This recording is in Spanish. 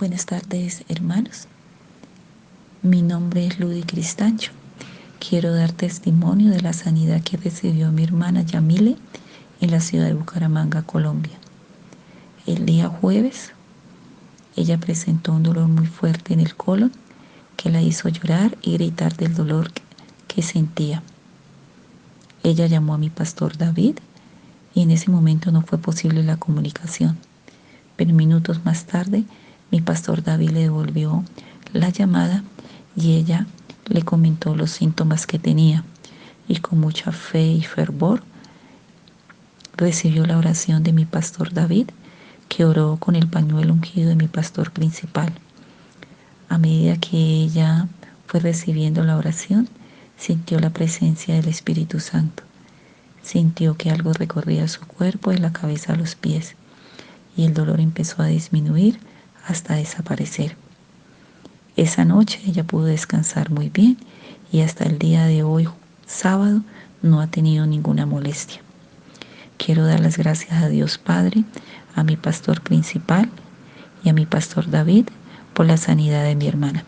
Buenas tardes, hermanos. Mi nombre es Ludy Cristancho. Quiero dar testimonio de la sanidad que recibió mi hermana Yamile en la ciudad de Bucaramanga, Colombia. El día jueves, ella presentó un dolor muy fuerte en el colon que la hizo llorar y gritar del dolor que sentía. Ella llamó a mi pastor David y en ese momento no fue posible la comunicación. Pero minutos más tarde mi pastor David le devolvió la llamada y ella le comentó los síntomas que tenía y con mucha fe y fervor recibió la oración de mi pastor David que oró con el pañuelo ungido de mi pastor principal. A medida que ella fue recibiendo la oración, sintió la presencia del Espíritu Santo. Sintió que algo recorría su cuerpo de la cabeza a los pies y el dolor empezó a disminuir hasta desaparecer. Esa noche ella pudo descansar muy bien y hasta el día de hoy, sábado, no ha tenido ninguna molestia. Quiero dar las gracias a Dios Padre, a mi pastor principal y a mi pastor David por la sanidad de mi hermana.